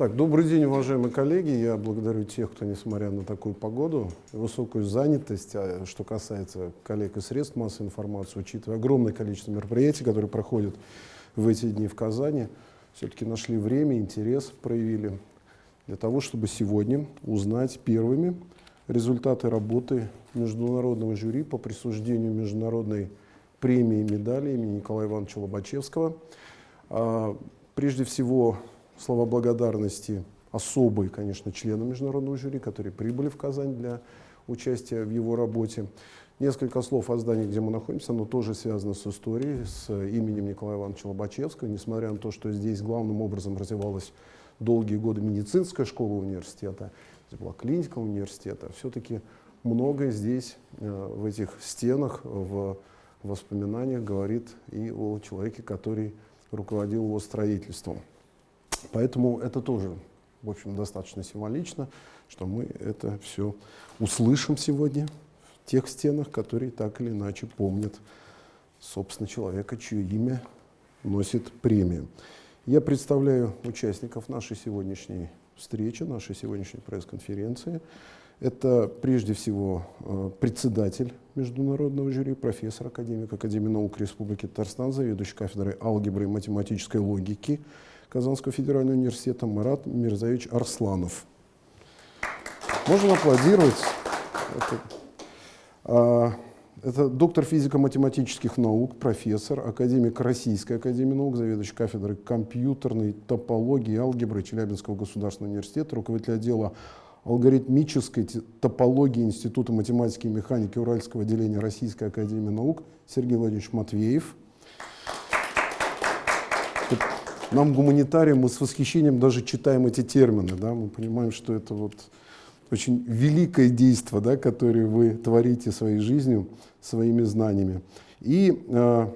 Так, добрый день, уважаемые коллеги. Я благодарю тех, кто, несмотря на такую погоду, высокую занятость, а что касается коллег и средств массовой информации, учитывая огромное количество мероприятий, которые проходят в эти дни в Казани, все-таки нашли время, интерес проявили для того, чтобы сегодня узнать первыми результаты работы международного жюри по присуждению международной премии и медали имени Николая Ивановича Лобачевского. А, прежде всего, слова благодарности особые, конечно, членам международного жюри, которые прибыли в Казань для участия в его работе. Несколько слов о здании, где мы находимся, оно тоже связано с историей, с именем Николая Ивановича Лобачевского, несмотря на то, что здесь главным образом развивалась долгие годы медицинская школа университета, здесь была клиника университета, все-таки многое здесь, э, в этих стенах, в воспоминаниях говорит и о человеке, который руководил его строительством. Поэтому это тоже, в общем, достаточно символично, что мы это все услышим сегодня в тех стенах, которые так или иначе помнят, собственно, человека, чье имя носит премию. Я представляю участников нашей сегодняшней встречи, нашей сегодняшней пресс-конференции. Это прежде всего э, председатель международного жюри, профессор, академик Академии наук Республики Татарстан, заведующий кафедрой алгебры и математической логики Казанского федерального университета Марат Мирзаевич Арсланов. Можно аплодировать. Это, а, это доктор физико-математических наук, профессор, академик Российской академии наук, заведующий кафедрой компьютерной топологии и алгебры Челябинского государственного университета, руководитель отдела алгоритмической топологии Института математики и механики Уральского отделения Российской академии наук Сергей Владимирович Матвеев. Нам, гуманитариям, мы с восхищением даже читаем эти термины, да, мы понимаем, что это вот очень великое действие, да, которое вы творите своей жизнью, своими знаниями. И э,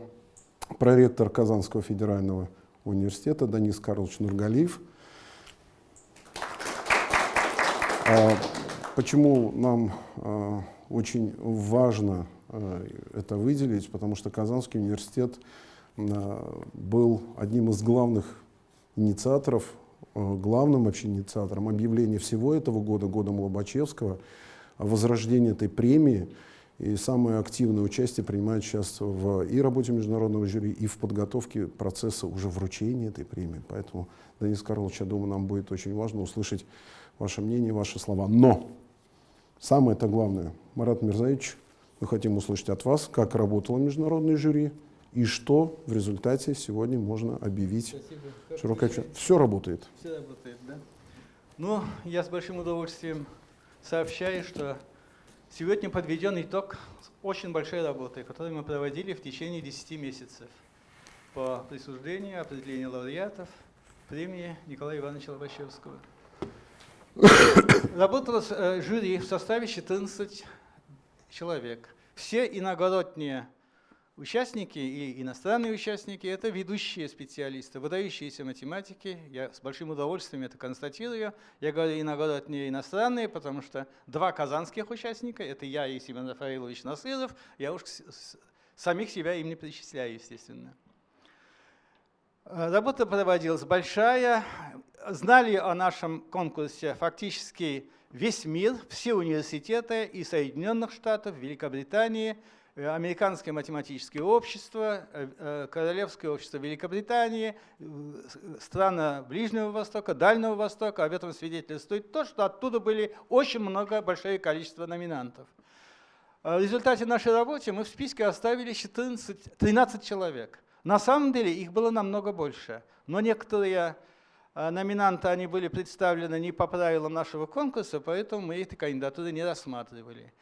проректор Казанского федерального университета Данис Карлович Нургалиев. А, почему нам э, очень важно э, это выделить? Потому что Казанский университет Э, был одним из главных инициаторов, э, главным вообще инициатором объявления всего этого года, годом Лобачевского, возрождения этой премии. И самое активное участие принимает сейчас в и работе международного жюри, и в подготовке процесса уже вручения этой премии. Поэтому, Денис Карлович, я думаю, нам будет очень важно услышать ваше мнение, ваши слова. Но самое-то главное, Марат Мирзаевич, мы хотим услышать от вас, как работало международное жюри, и что в результате сегодня можно объявить широкое Все работает. Все работает, да. Ну, я с большим удовольствием сообщаю, что сегодня подведен итог очень большой работы, которую мы проводили в течение 10 месяцев по присуждению, определению лауреатов премии Николая Ивановича Лобачевского. Работало э, жюри в составе 14 человек. Все иногородние Участники и иностранные участники – это ведущие специалисты, выдающиеся математики. Я с большим удовольствием это констатирую. Я говорю иногородние иностранные, потому что два казанских участника – это я и Семен Рафаилович Насыров. Я уж самих себя им не причисляю, естественно. Работа проводилась большая. Знали о нашем конкурсе фактически весь мир, все университеты и Соединенных Штатов, Великобритании – Американское математическое общество, э, э, Королевское общество Великобритании, страны Ближнего Востока, Дальнего Востока. Об этом свидетельствует то, что оттуда были очень много, большое количество номинантов. В результате нашей работы мы в списке оставили 14, 13 человек. На самом деле их было намного больше, но некоторые номинанты они были представлены не по правилам нашего конкурса, поэтому мы эти кандидатуры не рассматривали.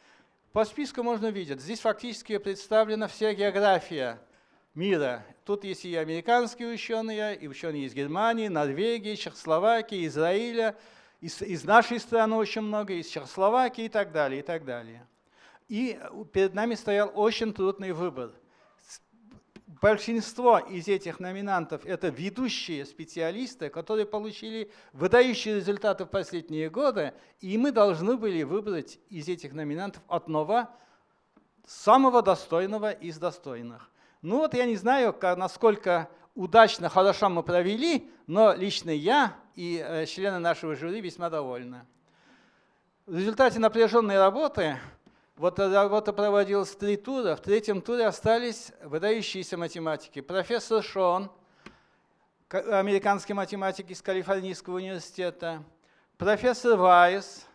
По списку можно видеть, здесь фактически представлена вся география мира. Тут есть и американские ученые, и ученые из Германии, Норвегии, Чехословакии, Израиля, из, из нашей страны очень много, из Чехословакии и так далее, и так далее. И перед нами стоял очень трудный выбор – Большинство из этих номинантов – это ведущие специалисты, которые получили выдающие результаты в последние годы, и мы должны были выбрать из этих номинантов одного самого достойного из достойных. Ну вот я не знаю, насколько удачно, хорошо мы провели, но лично я и э, члены нашего жюри весьма довольны. В результате напряженной работы вот работа проводилась три тура. В третьем туре остались выдающиеся математики. Профессор Шон, американский математик из Калифорнийского университета, профессор Вайс,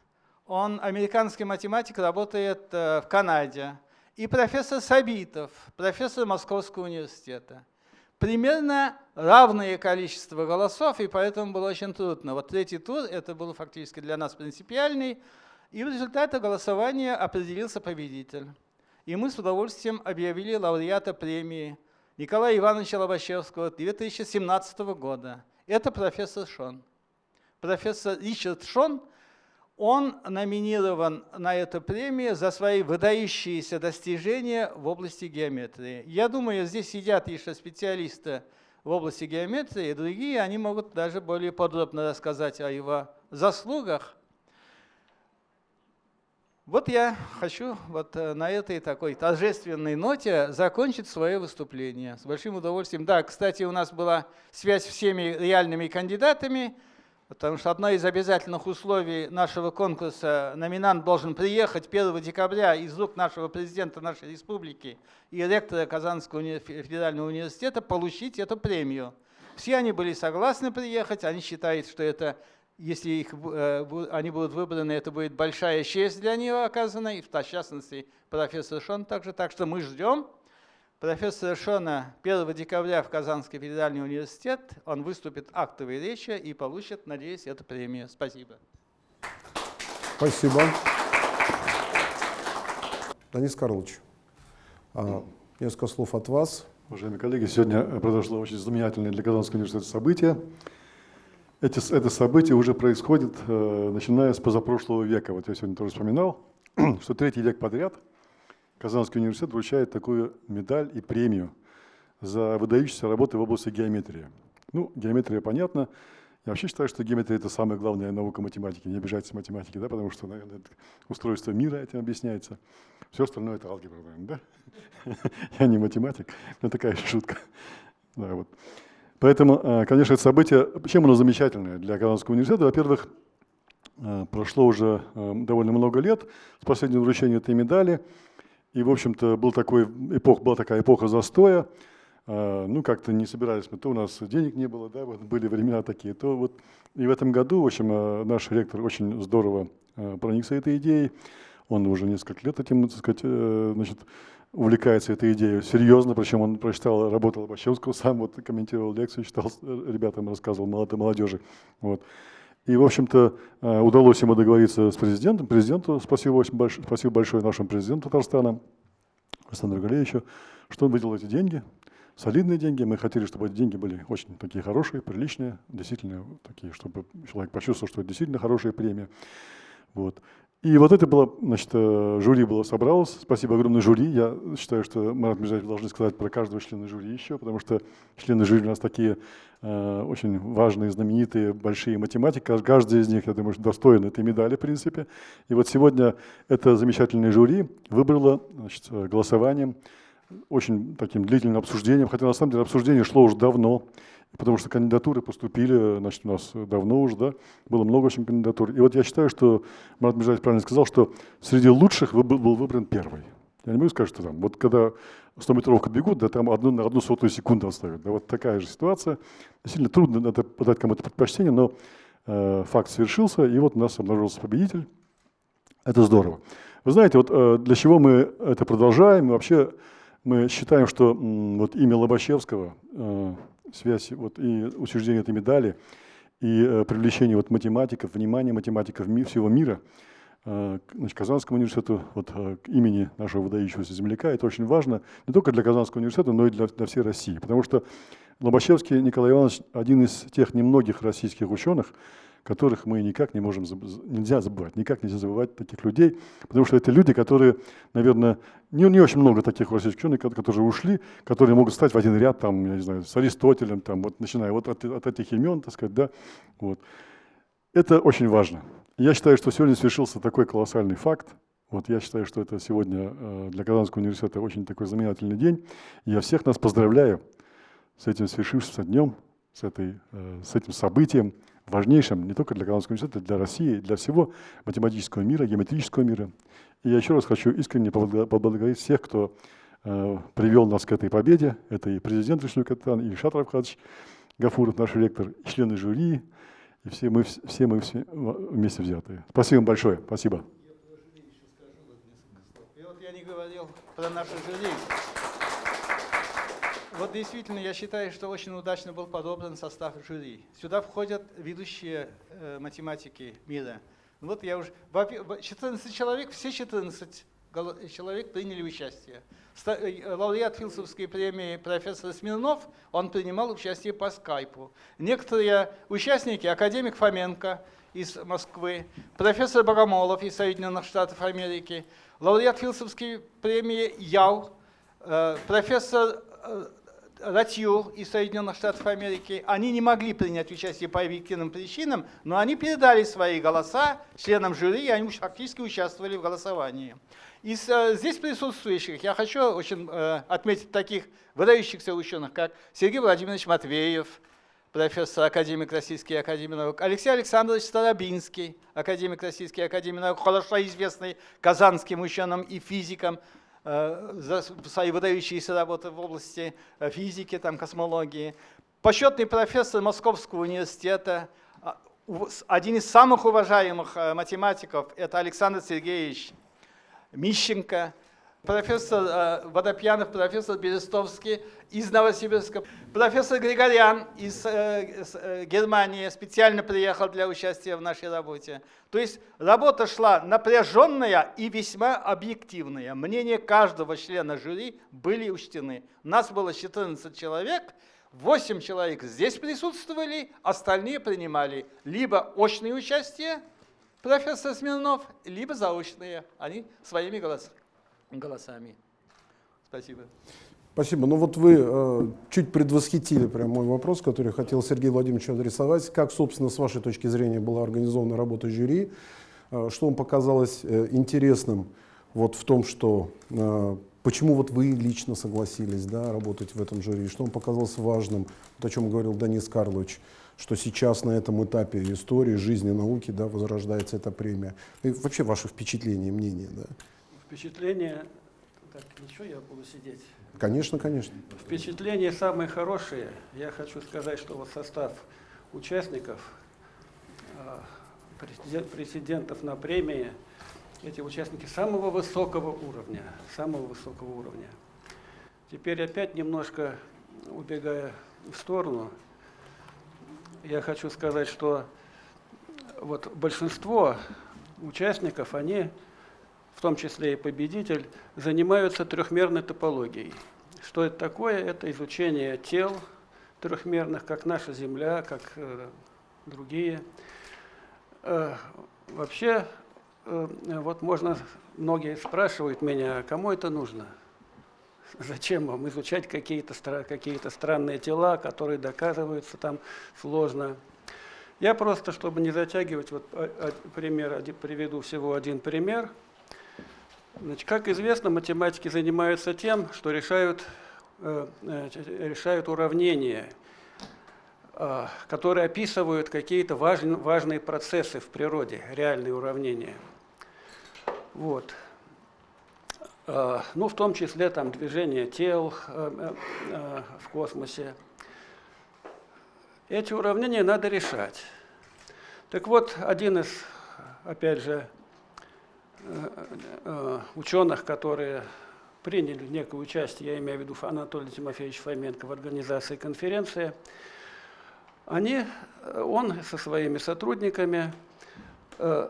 он американский математик, работает э, в Канаде, и профессор Сабитов, профессор Московского университета. Примерно равное количество голосов, и поэтому было очень трудно. Вот третий тур, это был фактически для нас принципиальный, и в результате голосования определился победитель. И мы с удовольствием объявили лауреата премии Николая Ивановича Лобачевского 2017 года. Это профессор Шон. Профессор Ричард Шон, он номинирован на эту премию за свои выдающиеся достижения в области геометрии. Я думаю, здесь сидят еще специалисты в области геометрии, и другие, они могут даже более подробно рассказать о его заслугах. Вот я хочу вот э, на этой такой торжественной ноте закончить свое выступление. С большим удовольствием. Да, кстати, у нас была связь с всеми реальными кандидатами, потому что одно из обязательных условий нашего конкурса, номинант должен приехать 1 декабря из рук нашего президента нашей республики и ректора Казанского федерального университета получить эту премию. Все они были согласны приехать, они считают, что это если их, э, они будут выбраны, это будет большая честь для них оказана, и в частности профессор Шон также. Так что мы ждем профессора Шона 1 декабря в Казанский федеральный университет. Он выступит актовой речи и получит, надеюсь, эту премию. Спасибо. Спасибо. Денис Карлович, а, несколько слов от вас. Уважаемые коллеги, сегодня произошло очень знаменательное для Казанского университета событие. Эти, это событие уже происходит, э, начиная с позапрошлого века. Вот я сегодня тоже вспоминал, что третий век подряд Казанский университет вручает такую медаль и премию за выдающиеся работы в области геометрии. Ну, геометрия понятно. Я вообще считаю, что геометрия – это самая главная наука математики. Не обижайтесь математики, да, потому что, наверное, устройство мира этим объясняется. Все остальное – это алгебра, наверное, да? Я не математик, но такая шутка. Да, вот. Поэтому, э, конечно, это событие, чем оно замечательное для Казанского университета? Во-первых, э, прошло уже э, довольно много лет с последнего вручения этой медали, и, в общем-то, был такой эпох, была такая эпоха застоя, ну, как-то не собирались мы, то у нас денег не было, да, вот были времена такие, то вот, и в этом году, в общем, наш ректор очень здорово проникся этой идеей, он уже несколько лет этим, так сказать, значит, увлекается этой идеей серьезно, причем он прочитал, работал Лобачевского, сам вот комментировал лекцию, читал э, ребятам, рассказывал молодежи. Вот. И, в общем-то, э, удалось ему договориться с президентом. Президенту спасибо, очень большое, спасибо большое нашему президенту Татарстана, Александру Галеевичу, что он выделил эти деньги, солидные деньги. Мы хотели, чтобы эти деньги были очень такие хорошие, приличные, действительно такие, чтобы человек почувствовал, что это действительно хорошая премия. Вот. И вот это было, значит, э, жюри было собралось. Спасибо огромное жюри. Я считаю, что мы должны сказать про каждого члена жюри еще, потому что члены жюри у нас такие э, очень важные, знаменитые, большие математики. Каждый из них, я думаю, достоин этой медали, в принципе. И вот сегодня это замечательное жюри выбрало значит, голосованием, очень таким длительным обсуждением, хотя на самом деле обсуждение шло уже давно потому что кандидатуры поступили, значит, у нас давно уже, да, было много очень кандидатур. И вот я считаю, что Марат Межаевич правильно сказал, что среди лучших был выбран первый. Я не могу сказать, что там, вот когда 100-метровку бегут, да, там одну, на одну сотую секунду оставят. Да, вот такая же ситуация. Действительно трудно надо подать кому-то предпочтение, но э, факт совершился, и вот у нас обнаружился победитель. Это здорово. Вы знаете, вот э, для чего мы это продолжаем? Вообще мы считаем, что вот имя Лобачевского э, связь вот, и учреждение этой медали, и э, привлечение вот, математиков, внимание математиков всего мира э, значит, Казанскому университету, вот, к имени нашего выдающегося земляка, это очень важно не только для Казанского университета, но и для, для всей России. Потому что Лобачевский Николай Иванович один из тех немногих российских ученых, которых мы никак не можем, нельзя забывать, никак нельзя забывать таких людей, потому что это люди, которые, наверное, не, не очень много таких российских ученых, которые ушли, которые могут стать в один ряд, там, я не знаю, с Аристотелем, там, вот, начиная вот от, от этих имен, так сказать, да, вот. Это очень важно. Я считаю, что сегодня свершился такой колоссальный факт, вот я считаю, что это сегодня э, для Казанского университета очень такой знаменательный день. Я всех нас поздравляю с этим свершившимся днем, с, этой, с этим событием, важнейшим не только для Казанского университета, для России, для всего математического мира, геометрического мира. И я еще раз хочу искренне поблагодарить всех, кто э, привел нас к этой победе. Это и президент Вишну Катан, и Ильшат Равхадович Гафуров, наш ректор, и члены жюри, и все мы, все мы все вместе взятые. Спасибо большое. Спасибо. И вот я не говорил про наше жюри. Вот действительно, я считаю, что очень удачно был подобран состав жюри. Сюда входят ведущие э, математики мира. Вот я уже... 14 человек, все 14 человек приняли участие. Э, лауреат Филсовской премии профессор Смирнов, он принимал участие по скайпу. Некоторые участники, академик Фоменко из Москвы, профессор Богомолов из Соединенных Штатов Америки, лауреат Филсовской премии Яу, э, профессор Ратью из Соединенных Штатов Америки, они не могли принять участие по объективным причинам, но они передали свои голоса членам жюри, и они фактически участвовали в голосовании. Из э, здесь присутствующих я хочу очень э, отметить таких выдающихся ученых, как Сергей Владимирович Матвеев, профессор, академик Российской академии наук, Алексей Александрович Старобинский, академик Российской академии наук, хорошо известный казанским ученым и физиком, за свои выдающиеся работы в области э, физики, там, космологии. Почетный профессор Московского университета, а, один из самых уважаемых э, математиков, это Александр Сергеевич Мищенко – профессор э, Водопьянов, профессор Берестовский из Новосибирска, профессор Григорян из э, э, Германии специально приехал для участия в нашей работе. То есть работа шла напряженная и весьма объективная. Мнения каждого члена жюри были учтены. Нас было 14 человек, 8 человек здесь присутствовали, остальные принимали либо очное участие, профессор Смирнов, либо заочные, они своими голосами голосами. Спасибо. Спасибо. Ну вот вы э, чуть предвосхитили прям мой вопрос, который хотел Сергей Владимирович адресовать. Как, собственно, с вашей точки зрения была организована работа жюри? Э, что вам показалось э, интересным вот в том, что э, почему вот вы лично согласились да, работать в этом жюри? Что вам показалось важным, вот о чем говорил Денис Карлович, что сейчас на этом этапе истории, жизни, науки да, возрождается эта премия? И вообще ваше впечатление, мнение? Да? Впечатление... Так, ничего, я буду сидеть? Конечно, конечно. Впечатления самые хорошие. Я хочу сказать, что вот состав участников, а, президентов на премии, эти участники самого высокого уровня, самого высокого уровня. Теперь опять немножко убегая в сторону, я хочу сказать, что вот большинство участников, они в том числе и победитель, занимаются трехмерной топологией. Что это такое? Это изучение тел трехмерных, как наша Земля, как э, другие. Э, вообще, э, вот можно, многие спрашивают меня, кому это нужно? Зачем вам изучать какие-то какие странные тела, которые доказываются там сложно? Я просто, чтобы не затягивать, вот а, а, пример, приведу всего один пример – Значит, как известно, математики занимаются тем, что решают, э, решают уравнения, э, которые описывают какие-то важные, процессы в природе, реальные уравнения. Вот. Э, ну, в том числе там, движение тел э, э, в космосе. Эти уравнения надо решать. Так вот, один из, опять же, Э, э, ученых, которые приняли некое участие, я имею в виду Анатолий Тимофеевич Фоменко в организации конференции, они, э, он со своими сотрудниками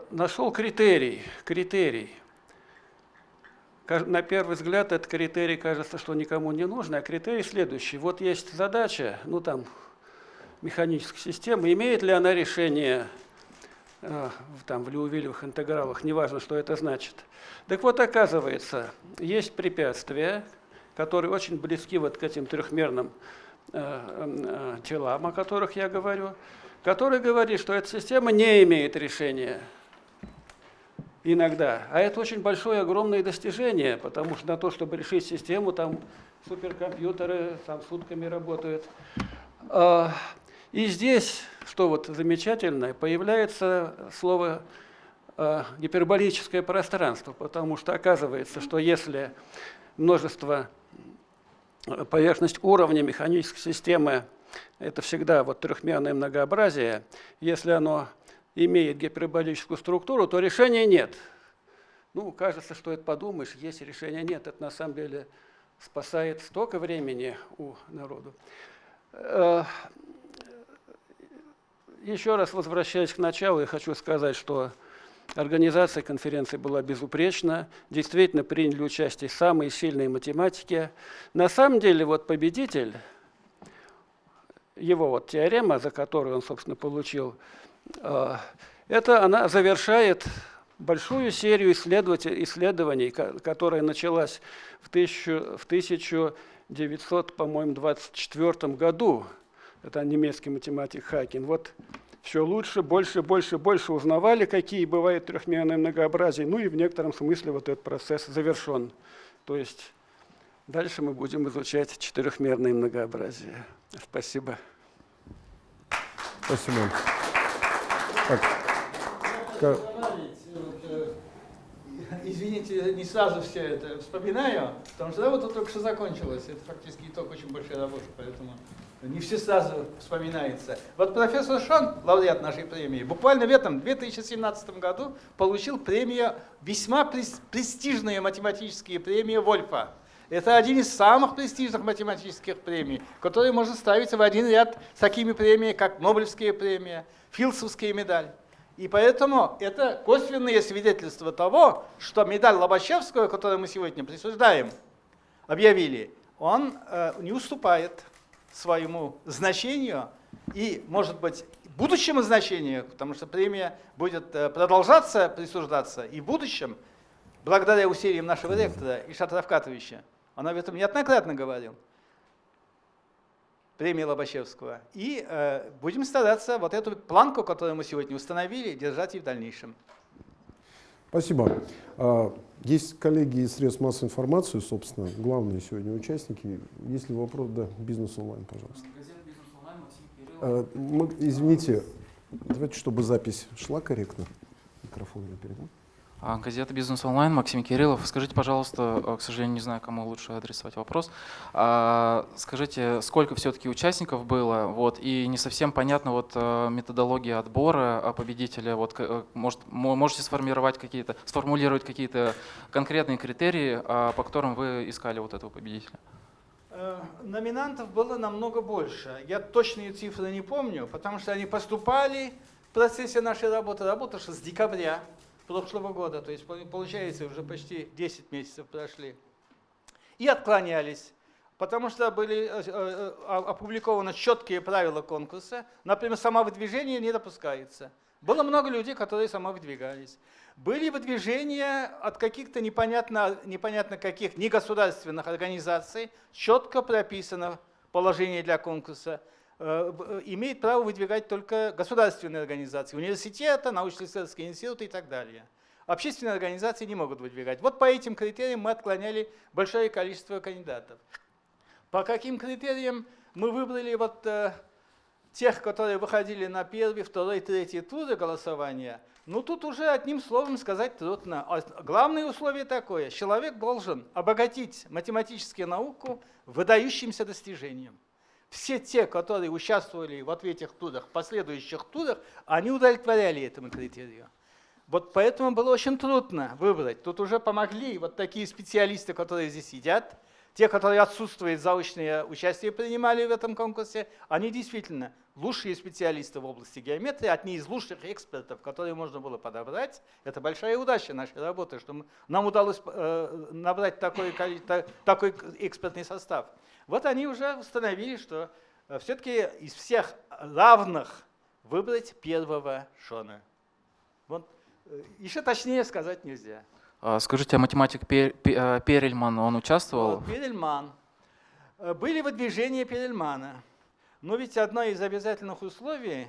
нашел критерий, критерий. На первый взгляд этот критерий кажется, что никому не нужен, а критерий следующий. Вот есть задача, ну там, механической системы, имеет ли она решение Э, там, в Леувилевых интегралах, неважно, что это значит. Так вот, оказывается, есть препятствия, которые очень близки вот к этим трехмерным э, э, телам, о которых я говорю, которые говорят, что эта система не имеет решения. иногда. А это очень большое, огромное достижение, потому что на то, чтобы решить систему, там суперкомпьютеры там сутками работают. И здесь, что вот замечательно, появляется слово а, гиперболическое пространство, потому что оказывается, что если множество э, поверхность уровня механической системы это всегда вот трехмерное многообразие, если оно имеет гиперболическую структуру, то решения нет. Ну, кажется, что это подумаешь, есть решение, нет. Это на самом деле спасает столько времени у народу. Э, еще раз возвращаясь к началу, я хочу сказать, что организация конференции была безупречна. Действительно приняли участие самые сильные математики. На самом деле, вот победитель, его вот теорема, за которую он, собственно, получил а, это она завершает большую серию исследований, которая началась в, 1924 году. Это немецкий математик Хакин. Вот все лучше, больше, больше, больше узнавали, какие бывают трехмерные многообразия. Ну и в некотором смысле вот этот процесс завершен. То есть дальше мы будем изучать четырехмерные многообразия. Спасибо. Спасибо. Так. Как... Извините, не сразу все это вспоминаю, потому что работа только что закончилась. Это фактически итог очень большой работы, поэтому не все сразу вспоминается. Вот профессор Шон, лауреат нашей премии, буквально в этом 2017 году получил премию, весьма престижные математические премии Вольфа. Это один из самых престижных математических премий, которые можно ставить в один ряд с такими премиями, как Нобелевская премия, Филдсовская медаль. И поэтому это косвенные свидетельства того, что медаль Лобачевского, которую мы сегодня присуждаем, объявили, он э, не уступает своему значению и, может быть, будущему значению, потому что премия будет э, продолжаться присуждаться и в будущем, благодаря усилиям нашего ректора Ишата Равкатовича. Он об этом неоднократно говорил премии Лобачевского. И э, будем стараться вот эту планку, которую мы сегодня установили, держать и в дальнейшем. Спасибо. А, есть коллеги из средств массовой информации, собственно, главные сегодня участники. Есть ли вопрос? Да, бизнес онлайн, пожалуйста. А, мы, извините, давайте, чтобы запись шла корректно. Микрофон я передам. А, газета «Бизнес онлайн», Максим Кириллов. Скажите, пожалуйста, э, к сожалению, не знаю, кому лучше адресовать вопрос. А, скажите, сколько все-таки участников было? Вот, и не совсем понятно вот, э, методология отбора победителя. Вот, э, может, можете сформировать какие-то, сформулировать какие-то конкретные критерии, а, по которым вы искали вот этого победителя? Номинантов было намного больше. Я точные цифры не помню, потому что они поступали в процессе нашей работы, работа с декабря прошлого года, то есть получается уже почти 10 месяцев прошли, и отклонялись, потому что были э, э, опубликованы четкие правила конкурса, например, самовыдвижение не допускается. Было много людей, которые самовыдвигались. Были выдвижения от каких-то непонятно, непонятно каких негосударственных организаций, четко прописано положение для конкурса. Э, э, имеет право выдвигать только государственные организации, университеты, научно-исследовательские институты и так далее. Общественные организации не могут выдвигать. Вот по этим критериям мы отклоняли большое количество кандидатов. По каким критериям мы выбрали вот э, тех, которые выходили на первый, второй, третий туры голосования, ну тут уже одним словом сказать трудно. А главное условие такое, человек должен обогатить математическую науку выдающимся достижением все те, которые участвовали в этих турах, последующих турах, они удовлетворяли этому критерию. Вот поэтому было очень трудно выбрать. Тут уже помогли вот такие специалисты, которые здесь сидят, те, которые отсутствуют, заочное участие принимали в этом конкурсе, они действительно лучшие специалисты в области геометрии, одни из лучших экспертов, которые можно было подобрать. Это большая удача нашей работы, что нам удалось э, набрать такой, такой экспертный состав. Вот они уже установили, что э, все-таки из всех равных выбрать первого Шона. Вот, э, еще точнее сказать нельзя. А, скажите, а математик Пер, э, Перельман, он участвовал? Вот, Перельман. Были выдвижения Перельмана. Но ведь одно из обязательных условий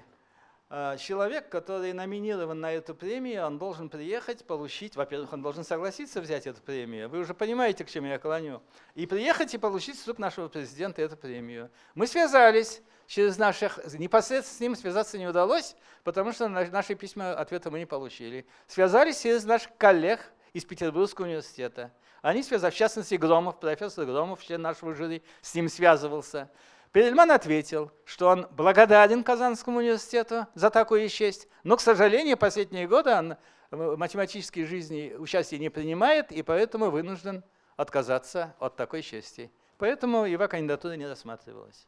человек, который номинирован на эту премию, он должен приехать, получить, во-первых, он должен согласиться взять эту премию. Вы уже понимаете, к чему я клоню. И приехать и получить с рук нашего президента эту премию. Мы связались через наших, непосредственно с ним связаться не удалось, потому что наши письма ответа мы не получили. Связались через наших коллег из Петербургского университета. Они связались, в частности, Громов, профессор Громов, член нашего жюри, с ним связывался. Перельман ответил, что он благодарен Казанскому университету за такую честь, но, к сожалению, последние годы он в математической жизни участия не принимает, и поэтому вынужден отказаться от такой чести. Поэтому его кандидатура не рассматривалась.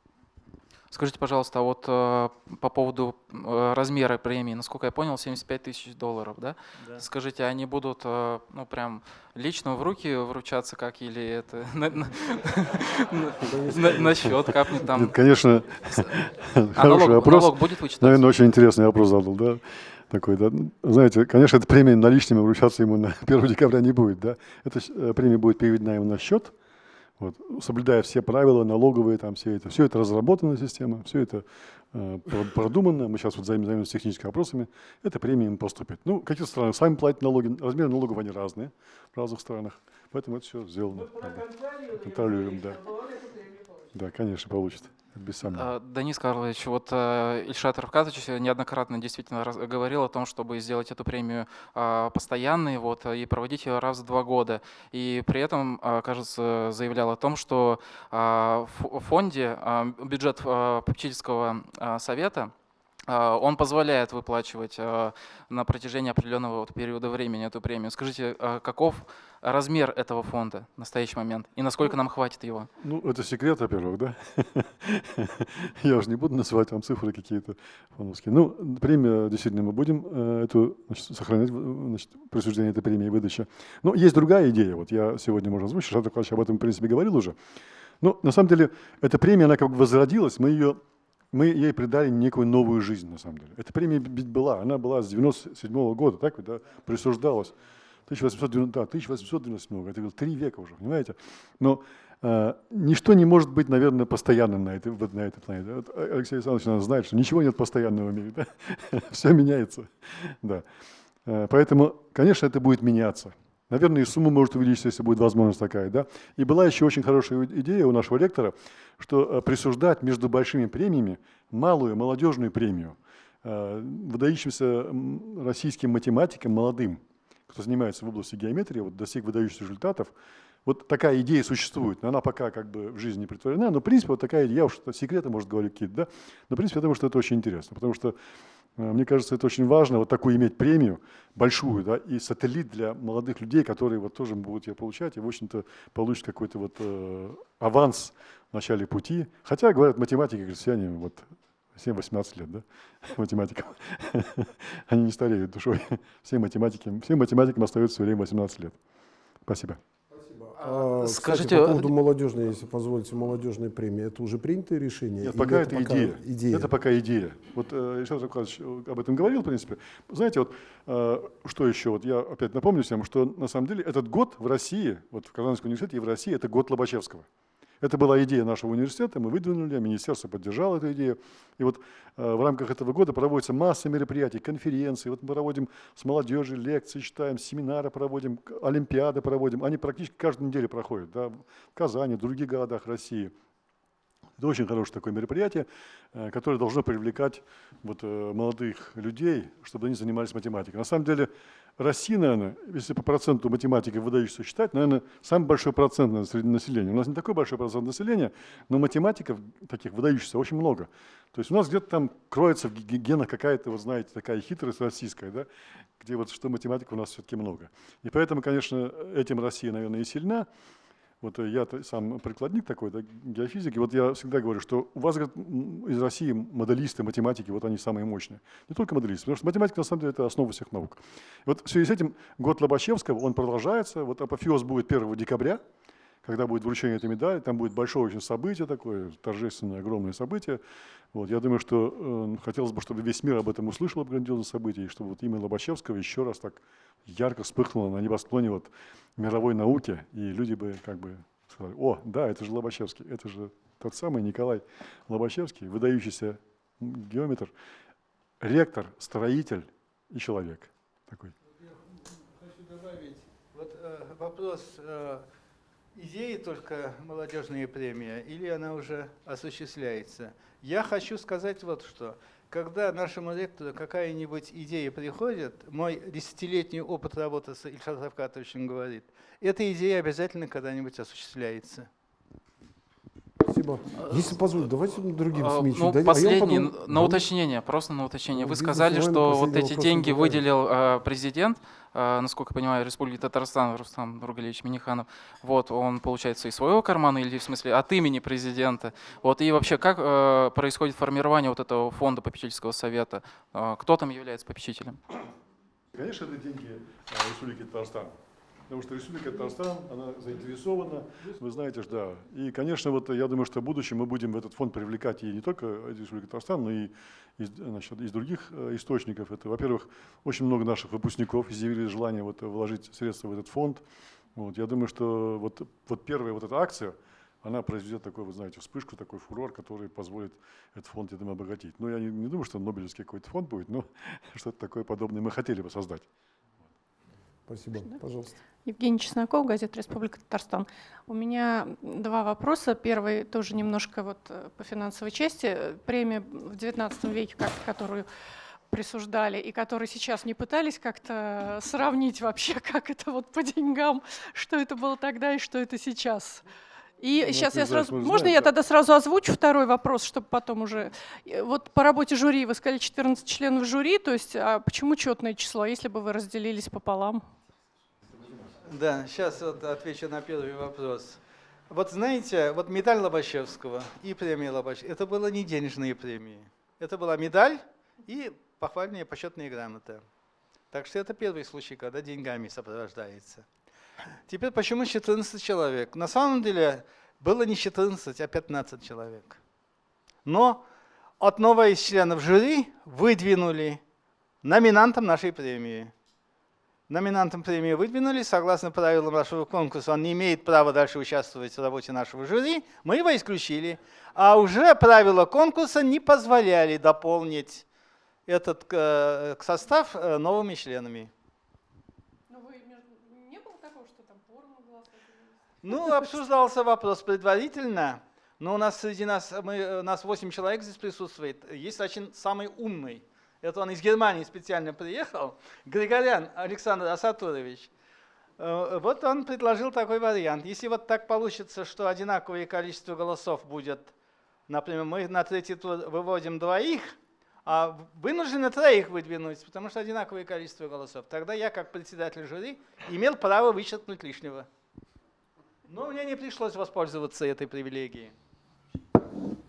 Скажите, пожалуйста, а вот э, по поводу э, размера премии, насколько я понял, 75 тысяч долларов, да? Да. Скажите, они будут, э, ну, прям лично в руки вручаться как, или это на, счет капнет там? Конечно, А хороший вопрос. налог будет вычитаться? Наверное, очень интересный вопрос задал, да? Такой, да. Знаете, конечно, эта премия наличными вручаться ему на 1 декабря не будет, да? Эта премия будет переведена ему на счет, вот, соблюдая все правила налоговые, там все это. Все это разработана система, все это э, про- продумано. Мы сейчас вот займ- займемся техническими вопросами. Эта премия им поступит. Ну, в каких страны сами платят налоги, размеры налогов они разные в разных странах, поэтому это все сделано. Контролируем, да. Да, конечно, получит. Без сомнения. А, Денис Карлович, вот э, Ильшат Равкатович неоднократно действительно говорил о том, чтобы сделать эту премию а, постоянной вот, и проводить ее раз в два года. И при этом, а, кажется, заявлял о том, что в фонде бюджет попечительского совета он позволяет выплачивать на протяжении определенного периода времени эту премию. Скажите, каков размер этого фонда в настоящий момент и насколько нам хватит его? Ну, это секрет, во-первых, да? Я уже не буду называть вам цифры какие-то фоновские. Ну, премия, действительно, мы будем э, эту, значит, сохранять значит, присуждение этой премии и выдача. Но есть другая идея. Вот я сегодня, можно озвучить, Шатов Николаевич об этом, в принципе, говорил уже. Но на самом деле, эта премия, она как бы возродилась, мы ее мы ей придали некую новую жизнь, на самом деле. Эта премия ведь была, она была с 97 года, так вот, да, присуждалась. 1890, да, 1897 это было три века уже, понимаете? Но э, ничто не может быть, наверное, постоянным на этой, на этой планете. Вот Алексей Александрович наверное, знает, что ничего нет постоянного в мире, да? все меняется. Да. Э, Поэтому, конечно, это будет меняться. Наверное, и сумма может увеличиться, если будет возможность такая. Да? И была еще очень хорошая идея у нашего ректора, что э, присуждать между большими премиями малую молодежную премию э, выдающимся российским математикам молодым, кто занимается в области геометрии, вот достиг выдающихся результатов. Вот такая идея существует, но она пока как бы в жизни не притворена, но в принципе вот такая идея, я уж секреты, может, говорю какие-то, да, но в принципе я думаю, что это очень интересно, потому что э, мне кажется, это очень важно, вот такую иметь премию большую, да, и сателлит для молодых людей, которые вот тоже будут ее получать и, в общем-то, получат какой-то вот э, аванс в начале пути. Хотя, говорят, математики, крестьяне, вот 7-18 лет, да, математикам. Они не стареют душой. Все математики, всем математикам остается все время 18 лет. Спасибо. А, кстати, Скажите, по поводу молодежной, если позволите, молодежной премии, это уже принятое решение? Нет, пока это, пока идея. идея? Это пока идея. Вот э, Александр Николаевич об этом говорил, в принципе. Знаете, вот э, что еще? Вот я опять напомню всем, что на самом деле этот год в России, вот в Казанском университете и в России, это год Лобачевского. Это была идея нашего университета, мы выдвинули, министерство поддержало эту идею. И вот э, в рамках этого года проводится масса мероприятий, конференций. Вот мы проводим с молодежью лекции, читаем, семинары проводим, олимпиады проводим. Они практически каждую неделю проходят да, в Казани, в других городах России. Это очень хорошее такое мероприятие, э, которое должно привлекать вот, э, молодых людей, чтобы они занимались математикой. На самом деле Россия, наверное, если по проценту математики выдающихся считать, наверное, самый большой процент наверное, среди населения. У нас не такой большой процент населения, но математиков таких выдающихся очень много. То есть у нас где-то там кроется в ге- генах какая-то, вот знаете, такая хитрость российская, да, где вот что математика у нас все-таки много. И поэтому, конечно, этим Россия, наверное, и сильна. Вот э, я сам прикладник такой, да, геофизик, и вот я всегда говорю, что у вас говорят, м, из России моделисты, математики, вот они самые мощные. Не только моделисты, потому что математика на самом деле это основа всех наук. И вот в связи с этим год Лобачевского, он продолжается, вот апофеоз будет 1 декабря, когда будет вручение этой медали, там будет большое очень событие такое, торжественное, огромное событие. Вот, я думаю, что э, хотелось бы, чтобы весь мир об этом услышал, об грандиозном событии, и чтобы вот имя Лобачевского еще раз так ярко вспыхнуло на небосклоне вот мировой науки, и люди бы как бы сказали, о, да, это же Лобачевский, это же тот самый Николай Лобачевский, выдающийся геометр. ректор, строитель и человек. Такой. Хочу добавить, вот э, вопрос, э, идеи только молодежная премия или она уже осуществляется? Я хочу сказать вот что. Когда нашему ректору какая-нибудь идея приходит, мой десятилетний опыт работы с Ильшат Равкатовичем говорит, эта идея обязательно когда-нибудь осуществляется. Спасибо. Если позволите, давайте другим А, СМИ чуть Ну, дадим. А последний, потом- на уточнение, просто на уточнение. Ну, Вы бизнес сказали, что вот эти деньги задавали. выделил э, президент, э, насколько я понимаю, Республики Татарстан, Рустам Нургалевич Миниханов. Вот, он, получается, из своего кармана или, в смысле, от имени президента. Вот, и вообще, как э, происходит формирование вот этого фонда попечительского совета? Э, кто там является попечителем? Конечно, это деньги а, Республики Татарстан. Потому что Республика Татарстан, она заинтересована, вы знаете, да. И, конечно, вот я думаю, что в будущем мы будем в этот фонд привлекать и не только из Республики Татарстан, но и из, значит, из других э, источников. Это, во-первых, очень много наших выпускников изъявили желание вот, вложить средства в этот фонд. Вот, я думаю, что вот, вот первая вот эта акция, она произведет такой, вы знаете, вспышку, такой фурор, который позволит этот фонд, я думаю, обогатить. Но я не, не думаю, что Нобелевский какой-то фонд будет, но что-то такое подобное мы хотели бы создать. Спасибо. Пожалуйста. Евгений Чесноков, газета «Республика Татарстан». У меня два вопроса. Первый тоже немножко вот э, по финансовой части. Премия в XIX веке, которую присуждали и которые сейчас не пытались как-то сравнить вообще, как это вот по деньгам, что это было тогда и что это сейчас. И Ну, сейчас я знаешь, сразу, можно знаем, я да. тогда сразу озвучу второй вопрос, чтобы потом уже, Э, вот по работе жюри вы сказали 14 членов жюри, то есть а почему четное число, если бы вы разделились пополам? Да, сейчас вот отвечу на первый вопрос. Вот знаете, вот медаль Лобачевского и премия Лобачевского, это было не денежные премии. Это была медаль и похвальная почетная грамота. Так что это первый случай, когда деньгами сопровождается. Теперь почему 14 человек? На самом деле было не 14, а 15 человек. Но одного из членов жюри выдвинули номинантом нашей премии. Номинантом премии выдвинули, согласно правилам нашего конкурса, он не имеет права дальше участвовать в работе нашего жюри, мы его исключили. А уже правила конкурса не позволяли дополнить этот э, состав э, новыми членами. Ну, вы, не было такого, что там порно было? Ну, обсуждался вопрос предварительно, но у нас среди нас, мы, э, нас 8 человек здесь присутствует. Есть очень самый умный. Это он из Германии специально приехал. Григорян Александр Асатурович. Э, Вот он предложил такой вариант. Если вот так получится, что одинаковое количество голосов будет, например, мы на третий тур выводим двоих, а вынуждены троих выдвинуть, потому что одинаковое количество голосов. Тогда я, как председатель жюри, имел право вычеркнуть лишнего. Но мне не пришлось воспользоваться этой привилегией.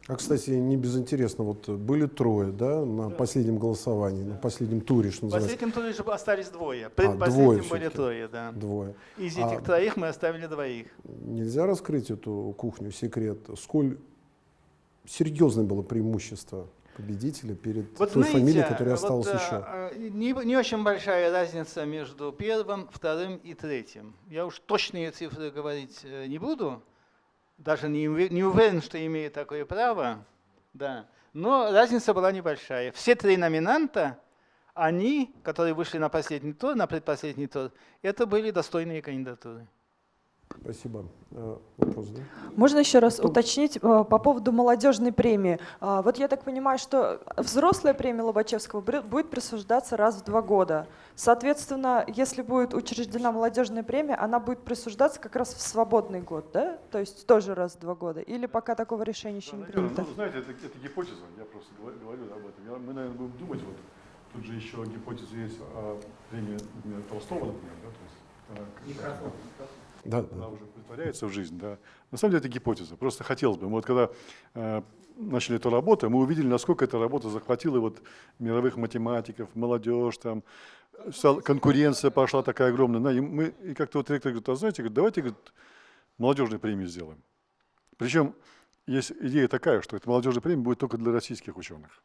А, кстати, не безинтересно, вот были трое, да, на последнем голосовании, на последнем туре, что В называется, последнем туре остались двое. А, Предпоследнем двое были трое, да. двое. Из А- этих троих мы оставили двоих. Нельзя раскрыть эту кухню, секрет, сколь серьезное было преимущество победителя перед Вот той знаете, фамилией, которая вот, осталась э, еще. э, Не, не очень большая разница между первым, вторым и третьим. Я уж точные цифры говорить э, не буду, даже не, не уверен, что имею такое право. Да. Но разница была небольшая. Все три номинанта, они, которые вышли на последний тур, на предпоследний тур, это были достойные кандидатуры. Спасибо. Э, Вопрос, да? Можно еще раз Что? уточнить э, по поводу молодежной премии. А, Вот я так понимаю, что взрослая премия Лобачевского будет присуждаться раз в два года. Соответственно, если будет учреждена молодежная премия, она будет присуждаться как раз в свободный год, да? То есть тоже раз в два года. Или пока такого решения еще не принято? Ну, знаете, это, это гипотеза, я просто говорю, говорю об этом. Я- мы, наверное, будем думать, вот тут же еще гипотеза есть о премии например, Толстого, например, да, то есть как- Да, она да. уже притворяется в жизнь, да. На самом деле это гипотеза, просто хотелось бы. Мы вот когда э, начали эту работу, мы увидели, насколько эта работа захватила вот мировых математиков, молодежь, там, конкуренция пошла такая огромная. Да, и мы, и как-то вот ректор говорит, а знаете, говорит, давайте говорит, молодежные премии сделаем. Причем есть идея такая, что эта молодежная премия будет только для российских ученых.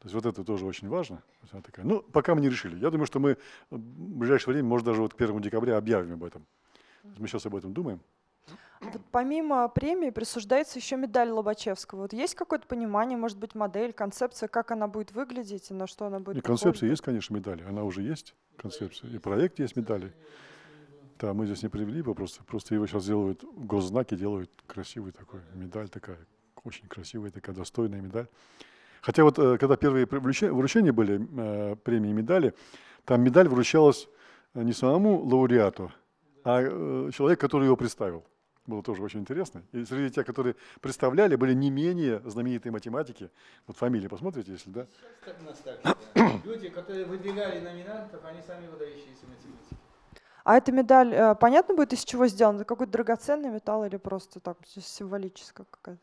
То есть вот это тоже очень важно. Такая. Ну, пока мы не решили. Я думаю, что мы в ближайшее время, может, даже вот к 1 декабря объявим об этом. Мы сейчас об этом думаем. Вот помимо премии присуждается еще медаль Лобачевского. Вот есть какое-то понимание, может быть, модель, концепция, как она будет выглядеть и на что она будет И концепция есть, конечно, медали. Она уже есть, концепция. И проект есть медали. Да, мы здесь не привели его, просто, просто его сейчас делают, госзнаки делают красивый такой, медаль такая, очень красивая такая, достойная медаль. Хотя вот э, когда первые вручения, вручения были, э, премии и медали, там медаль вручалась э, не самому лауреату, а э, человек, который его представил. Было тоже очень интересно. И среди тех, которые представляли, были не менее знаменитые математики. Вот фамилии посмотрите, если да. Как у нас так да. Люди, которые выдвигали номинантов, они сами выдающиеся математики. А эта медаль, э, понятно будет, из чего сделана? Это какой-то драгоценный металл или просто так символическая какая-то?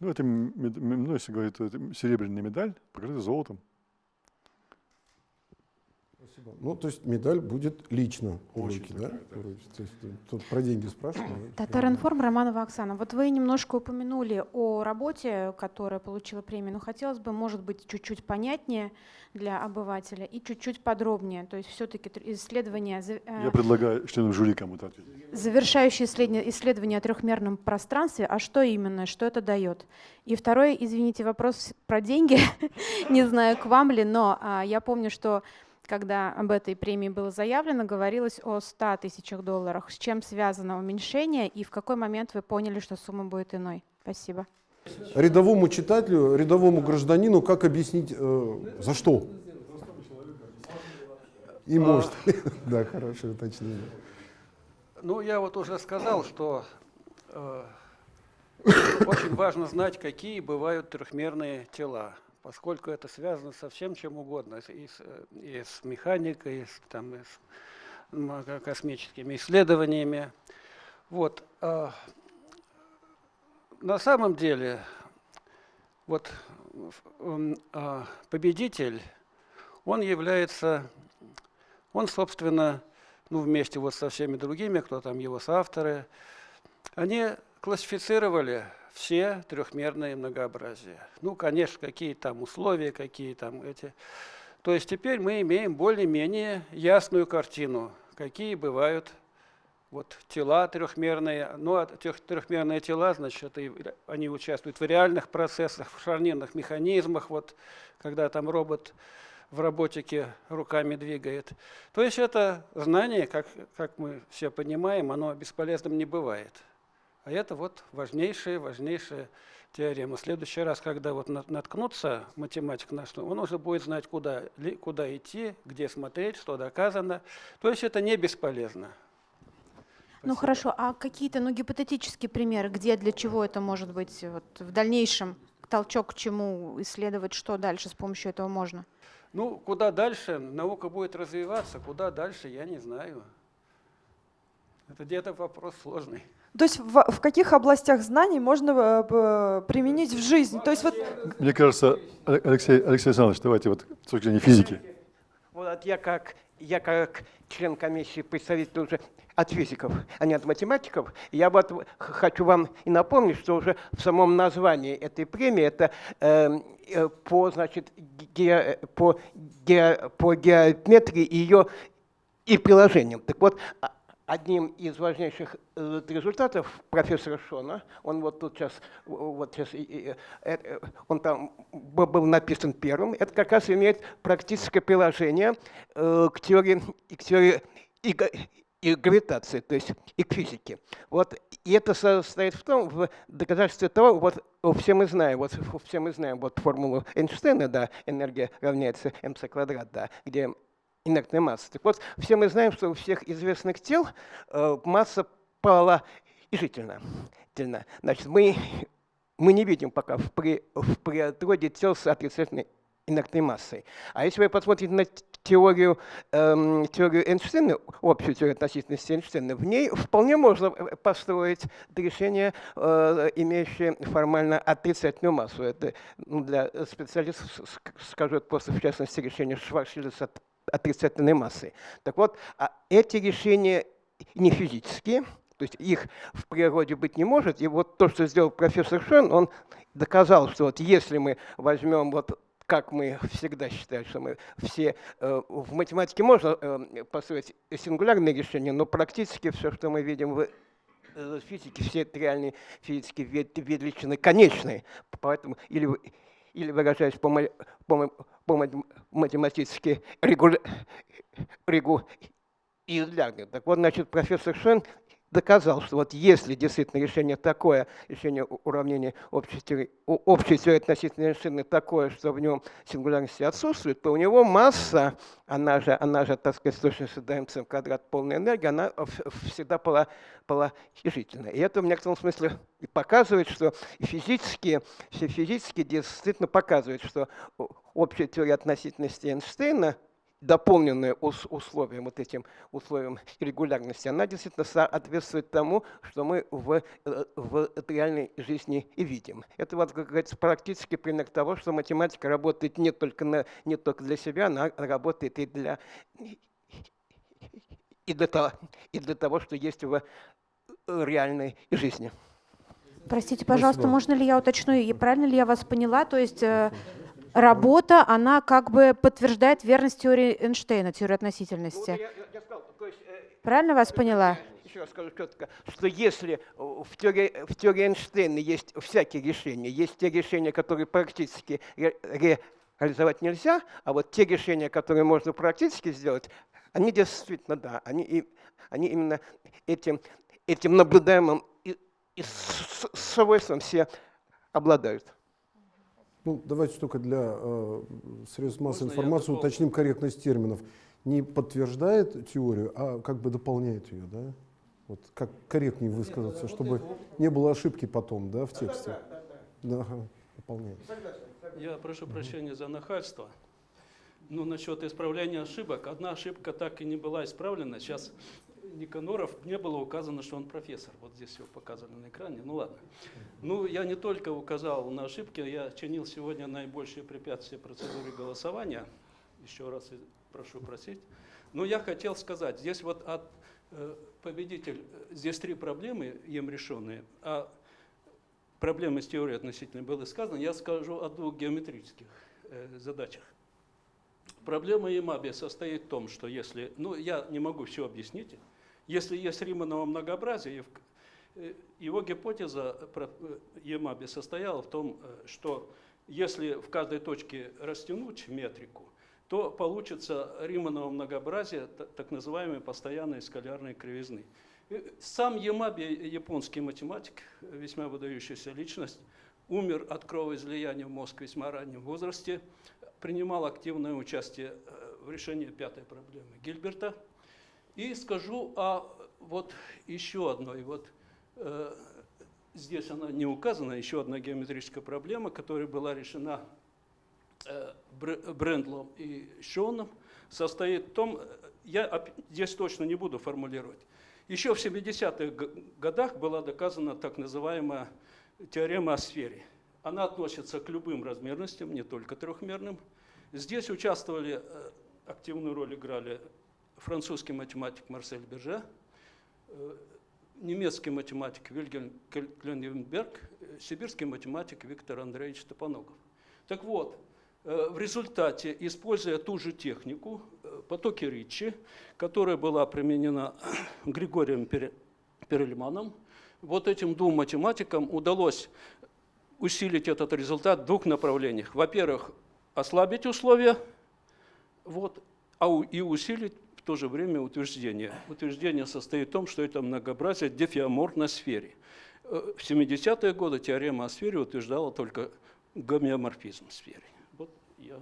Ну, это, ну, если говорить, это серебряная медаль, покрытая золотом. Спасибо. Ну, то есть медаль будет лично у Очень руки, да? такая, да. Руки. То есть э, тут про деньги спрашивали. Татаринформ, Романова Оксана. Вот вы немножко упомянули о работе, которая получила премию, но хотелось бы, может быть, чуть-чуть понятнее для обывателя и чуть-чуть подробнее. То есть все-таки исследование, э, Я предлагаю членам жюри кому-то ответить. завершающее исследование, исследование о трехмерном пространстве, а что именно, что это дает? И второй, извините, вопрос про деньги, не знаю, к вам ли, но а, я помню, что когда об этой премии было заявлено, говорилось о 100 тысячах долларах. С чем связано уменьшение и в какой момент вы поняли, что сумма будет иной? Спасибо. Рядовому читателю, рядовому гражданину, как объяснить, э, за что? И может. Да, хорошее уточнение. Ну, я вот уже сказал, что э, очень важно знать, какие бывают трехмерные тела, поскольку это связано со всем чем угодно, и с, и с, механикой, и с, там, и с космическими исследованиями. Вот. а, на самом деле, вот а, победитель, он является, он, собственно, ну, вместе вот со всеми другими, кто там его соавторы, они классифицировали все трехмерные многообразия. Ну, конечно, какие там условия, какие там эти. То есть теперь мы имеем более-менее ясную картину, какие бывают вот тела трехмерные. Ну, а тех трехмерные тела, значит, это они участвуют в реальных процессах, в шарнирных механизмах, вот когда там робот в роботике руками двигает. То есть это знание, как, как мы все понимаем, оно бесполезным не бывает. А это вот важнейшая, важнейшая теорема. В следующий раз, когда вот на- наткнутся математик на что, он уже будет знать, куда, куда идти, где смотреть, что доказано. То есть это не бесполезно. Ну хорошо, а какие-то ну, гипотетические примеры, где, для чего это может быть вот, в дальнейшем? Толчок к чему исследовать, что дальше с помощью этого можно? Ну, куда дальше наука будет развиваться, куда дальше, я не знаю. Это где-то вопрос сложный. То есть в, в каких областях знаний можно э, применить в жизнь? То есть вот Мне кажется, Але- Алексей, Алексей Александрович, давайте вот с точки зрения физики. Вот я как, я как член комиссии, представитель уже от физиков, а не от математиков, я вот хочу вам и напомнить, что уже в самом названии этой премии это э, э, по, значит, ге- по, ге- по геометрии и ее и приложениям. Так вот, а- одним из важнейших э, результатов профессора Шона, он вот тут сейчас, вот сейчас, э, э, он там был написан первым, это как раз имеет практическое приложение к теории, и к теории и, и гравитации, то есть и к физике. Вот, и это состоит в том, в доказательстве того, вот все мы знаем, вот все мы знаем вот формулу Эйнштейна, да, энергия равняется mc квадрат, да, где инертная масса. Так вот, все мы знаем, что у всех известных тел э, масса положительна. Тельна. Значит, мы, мы не видим пока в, при, в природе тел с отрицательной инертной массой. А если вы посмотрите на теорию, эм, теорию Эйнштейна, общую теорию относительности Эйнштейна, в ней вполне можно э, построить решение, э, имеющее формально отрицательную массу. Это ну, для специалистов, с- с- скажу это просто в частности, решение Шварцшильда с отрицательной массой. Так вот, а эти решения не физические, то есть их в природе быть не может. И вот то, что сделал профессор Шон, он доказал, что вот если мы возьмем вот как мы всегда считаем, что мы все э, в математике можно э, построить сингулярные решения, но практически все, что мы видим в э, физики все реальные физические ве- величины конечные. Поэтому или, или выражаясь по, по, по матем- математически регуля, регулярно. Так вот, значит, профессор Шен доказал, что вот если действительно решение такое, решение уравнения общей общей теории относительной Эйнштейна такое, что в нем сингулярности отсутствует, то у него масса, она же, она же так сказать, с точностью до МЦ в квадрат полной энергии, она всегда пола- положительная. И это в некотором смысле показывает, что физически, все физически действительно показывает, что общая теория относительности Эйнштейна дополненная ус- условием, вот этим условием регулярности, она действительно соответствует тому, что мы в, э, в реальной жизни и видим. Это, вот, как говорится, практически пример того, что математика работает не только, на, не только для себя, она работает и для, и для, того, и для того, что есть в э, реальной жизни. Простите, пожалуйста, Спасибо. можно ли я уточню, и правильно ли я вас поняла? То есть э, работа, она как бы подтверждает верность теории Эйнштейна, теории относительности. Правильно вас поняла? Еще раз скажу четко, что если э, в теории, в теории Эйнштейна есть всякие решения, есть те решения, которые практически ре- реализовать нельзя, а вот те решения, которые можно практически сделать, они действительно, да, они, и- они именно этим, этим наблюдаемым и, и с- с- свойством все обладают. Ну, давайте только для э, средств массовой Можно информации уточним корректность терминов. Не подтверждает теорию, а как бы дополняет ее, да? Вот как корректнее высказаться, чтобы не было ошибки потом, да, в тексте. Да, дополняет. Я прошу прощения за нахальство. Ну, насчет исправления ошибок. Одна ошибка так и не была исправлена. Сейчас Никаноров не было указано, что он профессор. Вот здесь его показали на экране. Ну ладно. Ну, я не только указал на ошибки, я чинил сегодня наибольшие препятствия процедуре голосования. Еще раз прошу просить. Но я хотел сказать, здесь вот от э, победитель, э, здесь три проблемы им решенные, а проблемы с теорией относительно было сказано, я скажу о двух геометрических э, задачах. Проблема Ямаби состоит в том, что если, ну я не могу все объяснить, если есть Риманово многообразие, э, его гипотеза э, Ямаби состояла в том, э, что если в каждой точке растянуть метрику, то получится Риманово многообразие, та- так называемые постоянные скалярные кривизны. Сам Ямаби, японский математик, весьма выдающаяся личность, умер от кровоизлияния в мозг в весьма раннем возрасте, принимал активное участие в решении пятой проблемы Гильберта. И скажу о вот еще одной. Вот, э, здесь она не указана, еще одна геометрическая проблема, которая была решена э, Бр- Брендлом и Шоном, состоит в том, э, я здесь точно не буду формулировать, еще в 70-х г- годах была доказана так называемая теорема о сфере. Она относится к любым размерностям, не только трехмерным. Здесь участвовали, э, активную роль играли французский математик Марсель Берже, э, немецкий математик Вильгельм Клененберг, э, сибирский математик Виктор Андреевич Топоногов. Так вот, э, в результате, используя ту же технику, потоки Ричи, которая была применена Григорием Пере- Перельманом, вот этим двум математикам удалось усилить этот результат в двух направлениях. Во-первых, ослабить условия, вот, а и усилить в то же время утверждение. Утверждение состоит в том, что это многообразие дефиоморфно сфере. Э, В 70-е годы теорема о сфере утверждала только гомеоморфизм сферы. Вот я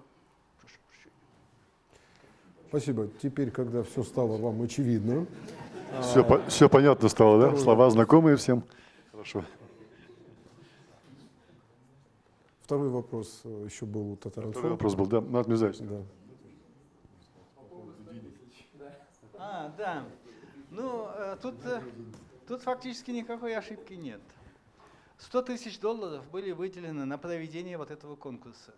прошу прощения. Спасибо. Теперь, когда все стало вам очевидно, Все, по- все понятно стало, да? второй Слова знакомые всем. Хорошо. второй вопрос э, еще был у. Второй вопрос был, да? Марат Мирзаевич. Да. А, да. Ну, э, тут, э, тут фактически никакой ошибки нет. 100 тысяч долларов были выделены на проведение вот этого конкурса.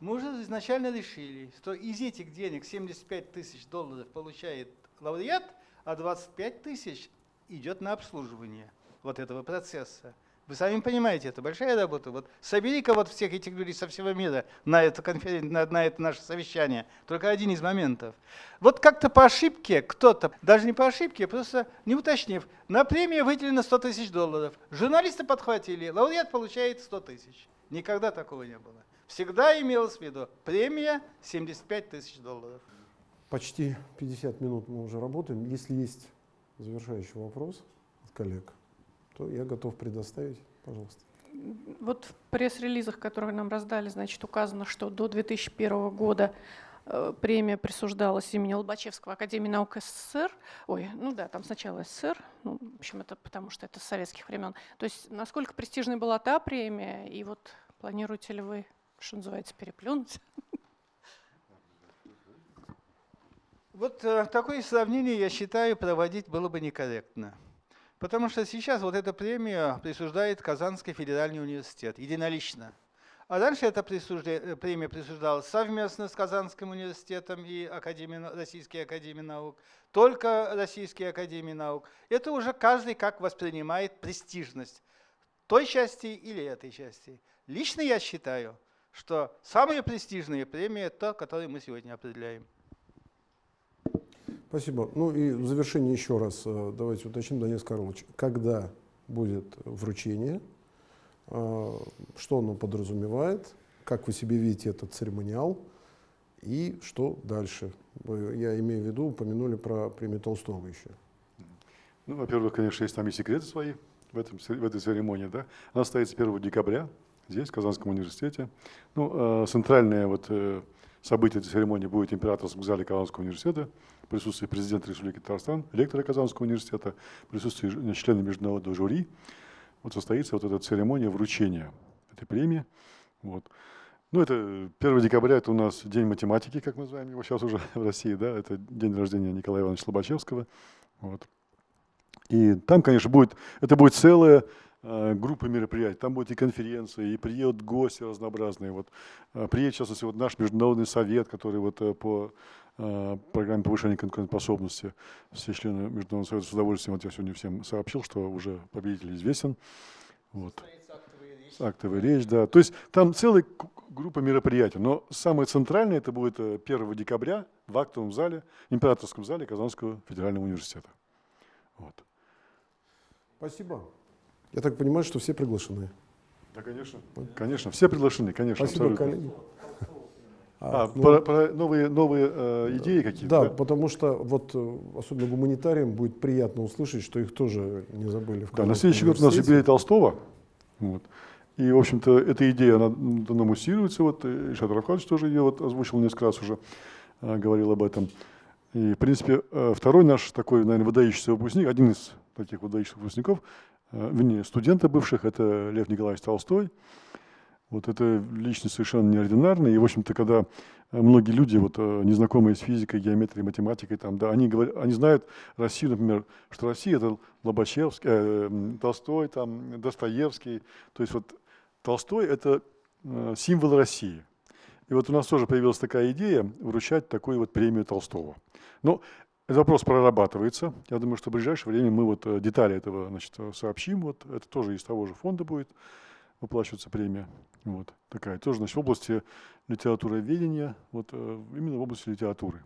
Мы уже изначально решили, что из этих денег 75 тысяч долларов получает лауреат, а 25 тысяч идет на обслуживание вот этого процесса. Вы сами понимаете, это большая работа. Вот собери-ка вот всех этих людей со всего мира на это, конферен... на, на это наше совещание. Только один из моментов. Вот как-то по ошибке кто-то, даже не по ошибке, просто не уточнив, на премию выделено 100 тысяч долларов. Журналисты подхватили, лауреат получает 100 тысяч. Никогда такого не было. Всегда имелось в виду премия 75 тысяч долларов. Почти 50 минут мы уже работаем. Если есть завершающий вопрос от коллег, то я готов предоставить. Пожалуйста. Вот в пресс-релизах, которые нам раздали, значит, указано, что до 2001 года э, премия присуждалась имени Лобачевского Академии наук СССР. Ой, ну да, там сначала СССР, ну, в общем, это потому что это с советских времен. То есть насколько престижной была та премия, и вот планируете ли вы, что называется, переплюнуть? Вот э, такое сравнение, я считаю, проводить было бы некорректно. Потому что сейчас вот эта премия присуждает Казанский федеральный университет единолично. А раньше эта э, премия присуждалась совместно с Казанским университетом и Академией, Российской Академией Наук, только Российской Академией Наук. Это уже каждый как воспринимает престижность той части или этой части. Лично я считаю, что самая престижная премия – это та, которую мы сегодня определяем. Спасибо. Ну и в завершение еще раз э, давайте уточним, Данис Карлович, когда будет вручение, э, что оно подразумевает, как вы себе видите этот церемониал и что дальше. Я имею в виду, упомянули про премию Толстого еще. Ну, во-первых, конечно, есть там и секреты свои в, этом, в этой церемонии. Да? Она состоится 1 декабря здесь, в Казанском университете. Ну, э, центральное вот, событие этой церемонии будет в императорском зале Казанского университета присутствии президента Республики Татарстан, ректора Казанского университета, присутствии члена международного жюри. Вот состоится вот эта церемония вручения этой премии. Вот. Ну, это 1 декабря, это у нас День математики, как мы называем его сейчас уже в России, да, это день рождения Николая Ивановича Лобачевского. Вот. И там, конечно, будет, это будет целая э, группа мероприятий. Там будет и конференции, и приедут гости разнообразные. Вот, э, приедет, частности, вот наш международный совет, который вот э, по Э, программе повышения конкурентоспособности. Все члены Международного совета с удовольствием, вот я сегодня всем сообщил, что уже победитель известен. Вот. Актовая речь, да. То есть там целая группа мероприятий. Но самое центральное это будет 1 э, декабря в актовом зале, императорском зале Казанского федерального университета. Вот. Спасибо. Я так понимаю, что все приглашены. Да, конечно. Конечно, все приглашены, конечно. Спасибо, абсолютно. коллеги. А, а ну, про, про новые, новые э, идеи какие-то? Да, потому что вот э, особенно гуманитариям будет приятно услышать, что их тоже не забыли. В да, на следующий год у нас юбилей Толстого. Вот. И, в общем-то, эта идея, она, она муссируется. Вот Ильшат Рафханович тоже ее вот озвучил несколько раз уже, э, говорил об этом. И, в принципе, э, второй наш такой, наверное, выдающийся выпускник, один из таких выдающихся выпускников, э, вернее, студента бывших, это Лев Николаевич Толстой. Вот это личность совершенно неординарная. И, в общем-то, когда э, многие люди, вот, э, незнакомые с физикой, геометрией, математикой, там, да, они, говорят, они знают Россию, например, что Россия – это Лобачевский, э, Толстой, там, Достоевский. То есть вот Толстой – это э, символ России. И вот у нас тоже появилась такая идея вручать такую вот премию Толстого. Но этот вопрос прорабатывается. Я думаю, что в ближайшее время мы вот детали этого значит, сообщим. Вот это тоже из того же фонда будет выплачиваться премия. Вот такая тоже, значит, в области литературоведения, вот э, именно в области литературы.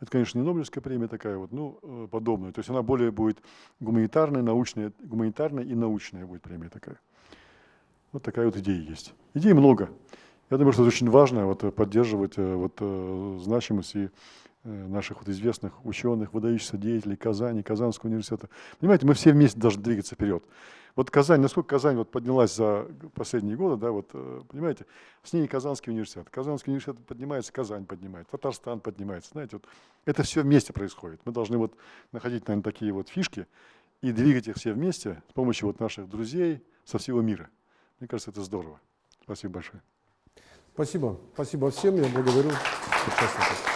Это, конечно, не Нобелевская премия такая вот, ну, подобная. То есть она более будет гуманитарная, научная, гуманитарная и научная будет премия такая. Вот такая вот идея есть. Идей много. Я думаю, что это очень важно вот, поддерживать э, вот, значимость и наших вот известных ученых, выдающихся деятелей Казани, Казанского университета. Понимаете, мы все вместе должны двигаться вперед. Вот Казань, насколько Казань вот поднялась за последние годы, да, вот, э, понимаете, с ней Казанский университет. Казанский университет поднимается, Казань поднимается, Татарстан поднимается. Знаете, вот это все вместе происходит. Мы должны вот находить, наверное, такие вот фишки и двигать их все вместе с помощью вот наших друзей со всего мира. Мне кажется, это здорово. Спасибо большое. Спасибо. Спасибо всем. Я благодарю участников.